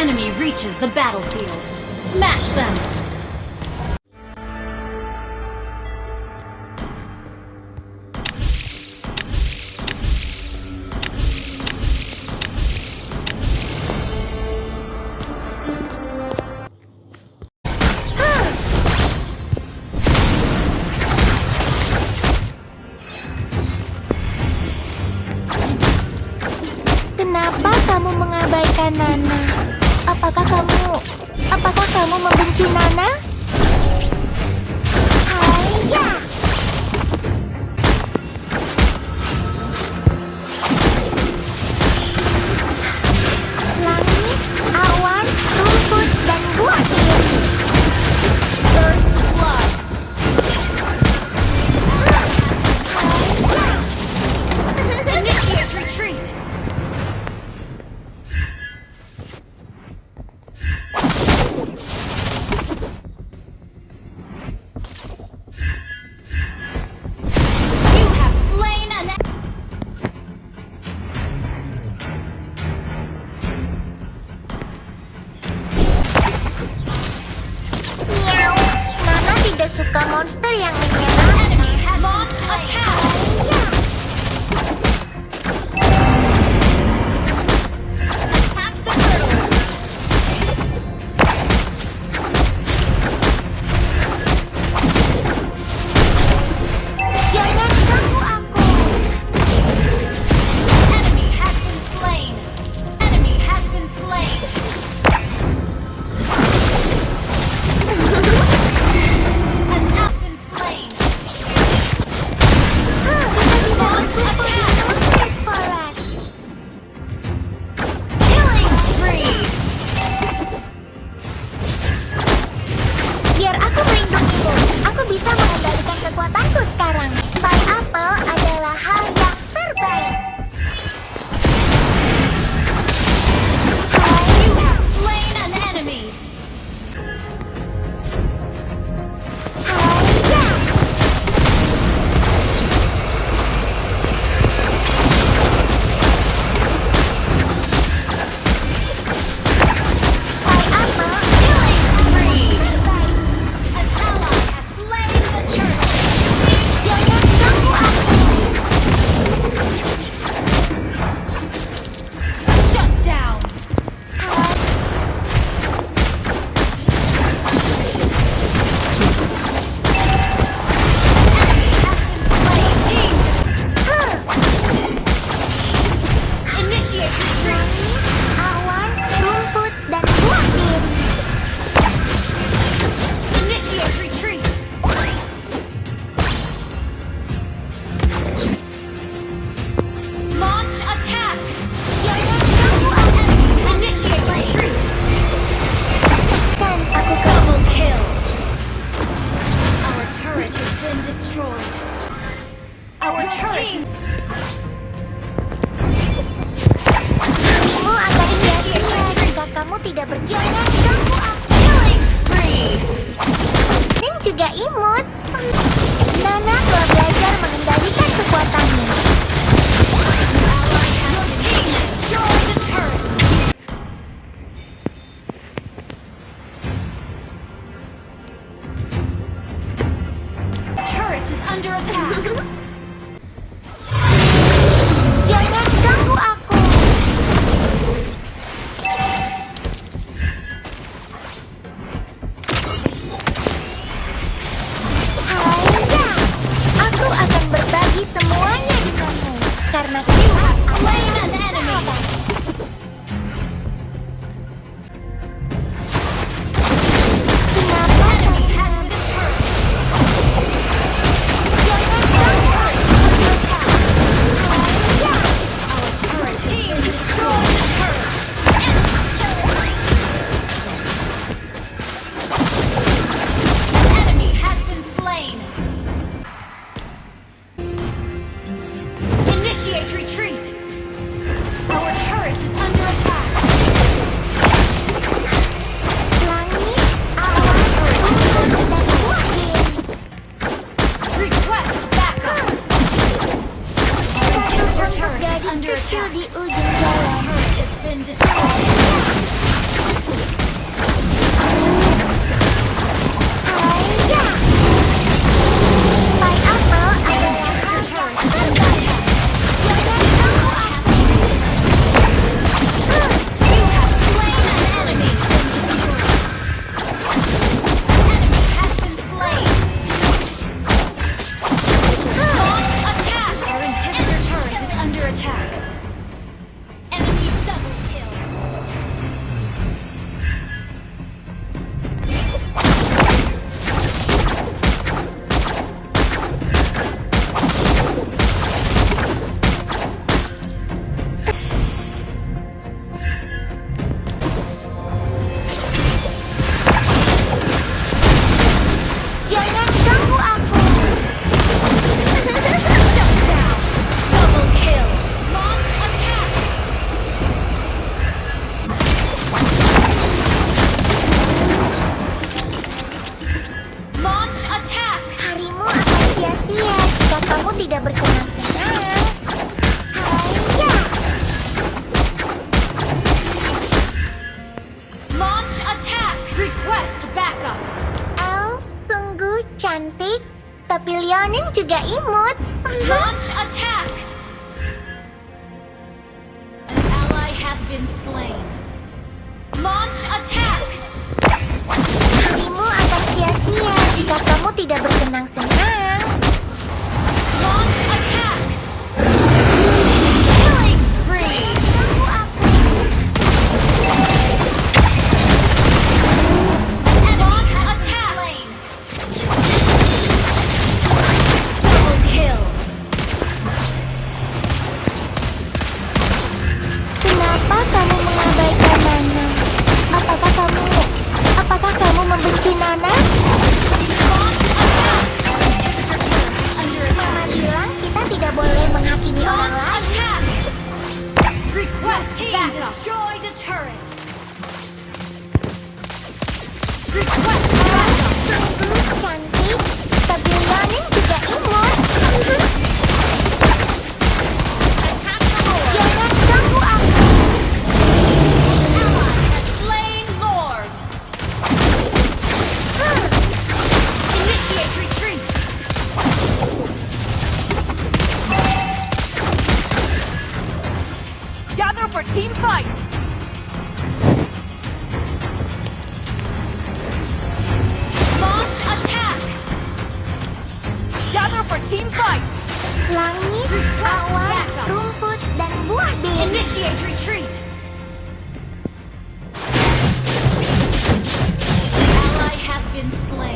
enemy reaches the battlefield. Smash them! Kenapa kamu mengabaikan Nana? suka monster yang menyerang. tidak berjalan, ganggu. Killing spree. Dan juga imut. Nana telah belajar mengendalikan kekuatannya. Under attack. retreat! Request backup. Elf sungguh cantik, tapi Leonin juga imut. Launch attack. An ally has been slain. Launch attack. Back, destroy. langit, awan, rumput, dan buah. Initiate retreat. Ally has been slain.